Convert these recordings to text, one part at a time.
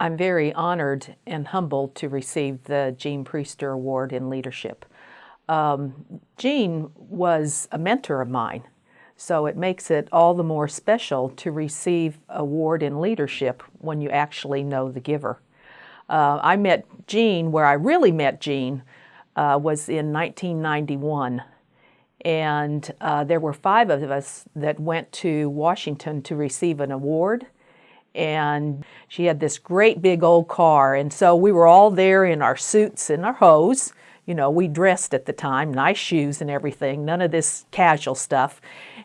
I'm very honored and humbled to receive the Jean Priester Award in Leadership. Um, Jean was a mentor of mine, so it makes it all the more special to receive award in leadership when you actually know the giver. Uh, I met Jean, where I really met Jean, uh, was in 1991. And uh, there were five of us that went to Washington to receive an award and she had this great big old car. And so we were all there in our suits and our hose. You know we dressed at the time nice shoes and everything none of this casual stuff.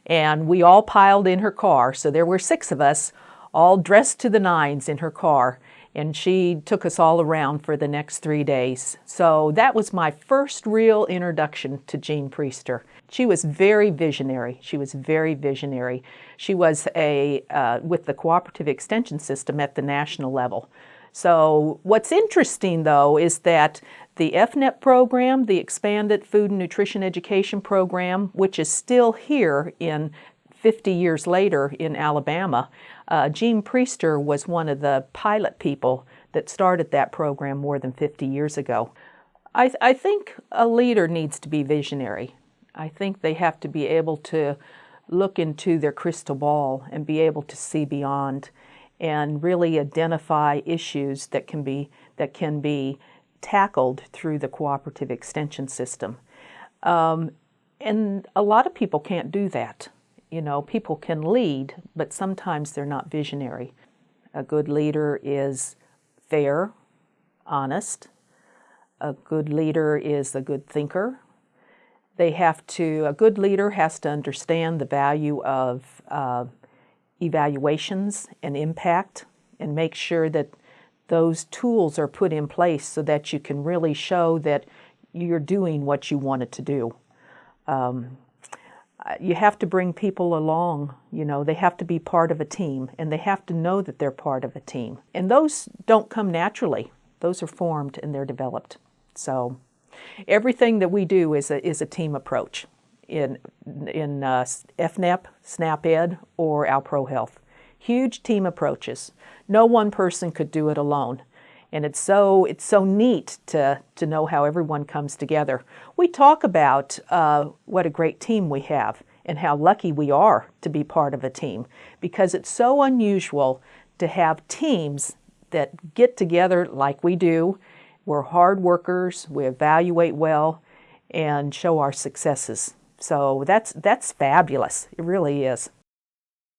And we all piled in her car. So there were six of us all dressed to the nines in her car and she took us all around for the next three days. So that was my first real introduction to Jean Priester. She was very visionary. She was very visionary. She was a uh, with the cooperative extension system at the national level. So what's interesting though is that the EFNEP program, the Expanded Food and Nutrition Education Program, which is still here in 50 years later in Alabama, uh, Jean Priester was one of the pilot people that started that program more than 50 years ago. I, th I think a leader needs to be visionary. I think they have to be able to look into their crystal ball and be able to see beyond and really identify issues that can be, that can be tackled through the cooperative extension system. Um, and a lot of people can't do that. You know, people can lead, but sometimes they're not visionary. A good leader is fair, honest. A good leader is a good thinker. They have to, a good leader has to understand the value of uh, evaluations and impact and make sure that those tools are put in place so that you can really show that you're doing what you wanted to do. Um, you have to bring people along, you know, they have to be part of a team and they have to know that they're part of a team. And those don't come naturally. Those are formed and they're developed. So everything that we do is a, is a team approach in, in uh, SNAP-Ed, or Alpro Health. Huge team approaches. No one person could do it alone. And it's so, it's so neat to, to know how everyone comes together. We talk about uh, what a great team we have and how lucky we are to be part of a team because it's so unusual to have teams that get together like we do. We're hard workers, we evaluate well, and show our successes. So that's, that's fabulous. It really is.